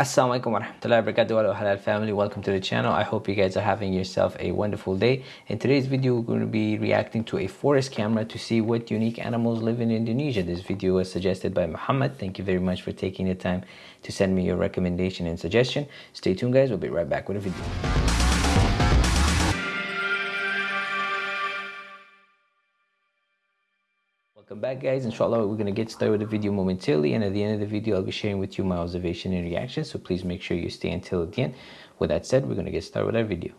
Assalamualaikum warahmatullahi wabarakatuh. Halal family. Welcome to the channel. I hope you guys are having yourself a wonderful day. In today's video we're going to be reacting to a forest camera to see what unique animals live in Indonesia. This video was suggested by Muhammad. Thank you very much for taking the time to send me your recommendation and suggestion. Stay tuned guys. We'll be right back with a video Welcome back guys, inshallah we're going to get started with the video momentarily and at the end of the video I'll be sharing with you my observation and reaction so please make sure you stay until the end. With that said, we're going to get started with our video.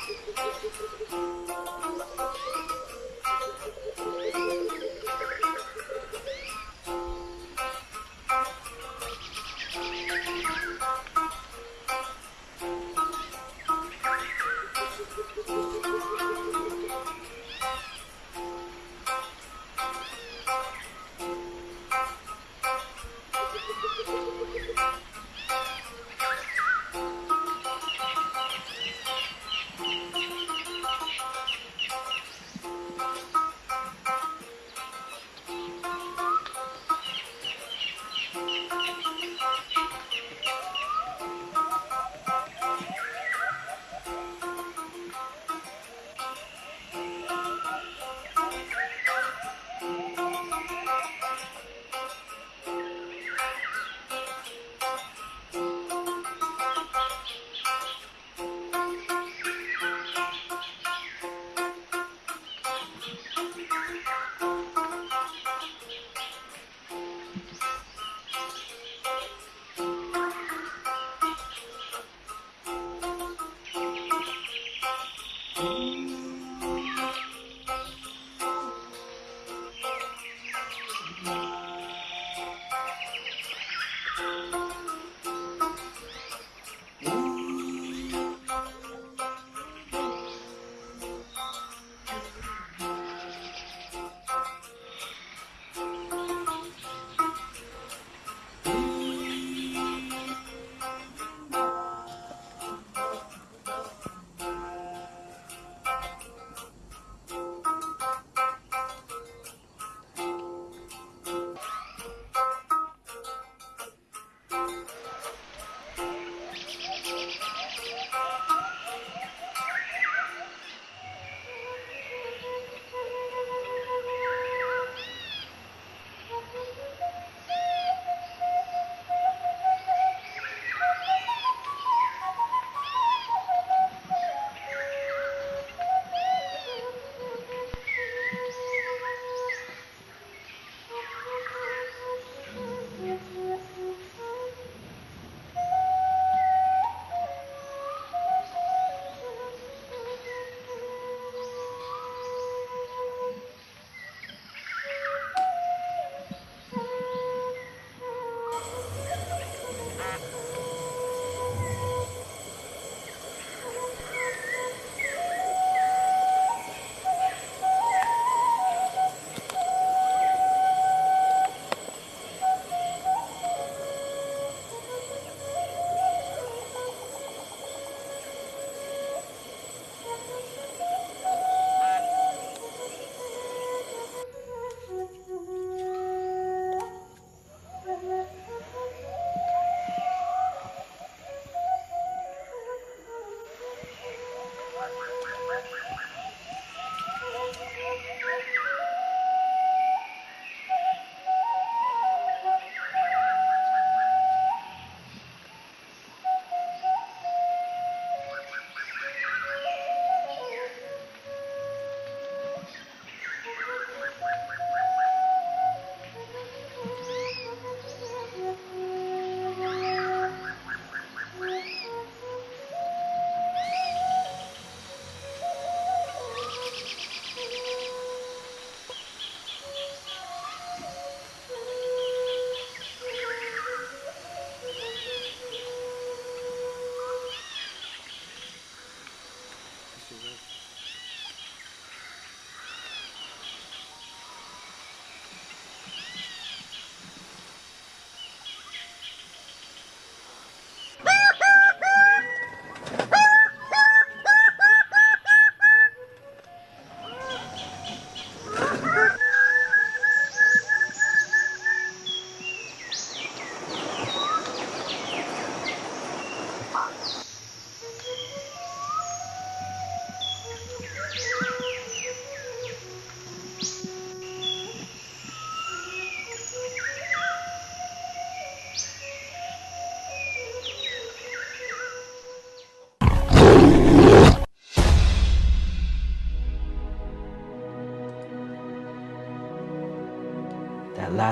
Thank you.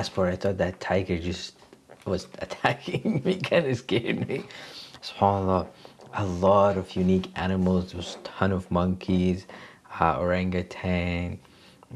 Part, I thought that tiger just was attacking me, kind of scared me. SubhanAllah, a lot of unique animals. There was a ton of monkeys, uh, orangutan,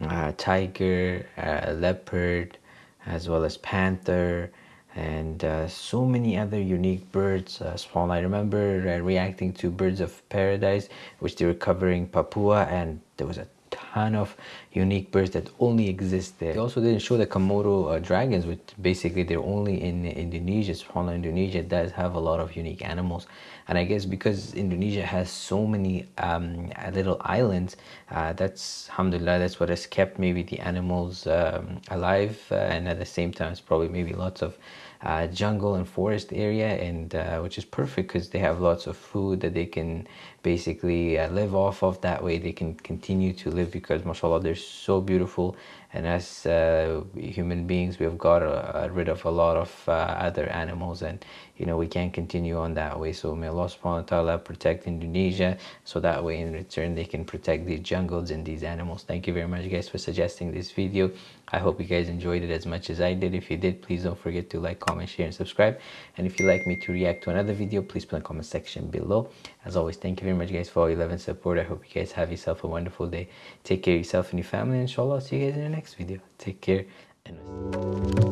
uh, tiger, uh, leopard, as well as panther, and uh, so many other unique birds. Uh, I remember uh, reacting to Birds of Paradise, which they were covering Papua, and there was a ton of unique birds that only exist there. They also didn't show the Komodo uh, dragons, which basically they're only in Indonesia. SubhanAllah, Indonesia does have a lot of unique animals. And I guess because Indonesia has so many um, little islands, uh, that's, alhamdulillah, that's what has kept maybe the animals um, alive. Uh, and at the same time, it's probably maybe lots of uh, jungle and forest area and uh, which is perfect because they have lots of food that they can basically uh, live off of that way. They can continue to live because mashallah they're so beautiful. And as uh, human beings we have got uh, rid of a lot of uh, other animals and you know we can't continue on that way. So may Allah subhanahu wa ta'ala protect Indonesia. So that way in return they can protect these jungles and these animals. Thank you very much guys for suggesting this video I hope you guys enjoyed it as much as I did. If you did please don't forget to like comment share and subscribe. And if you'd like me to react to another video please put in the comment section below. As always thank you very much guys for all your love and support. I hope you guys have yourself a wonderful day. Take care of yourself and your family inshallah I'll see you guys in the next video. Take care and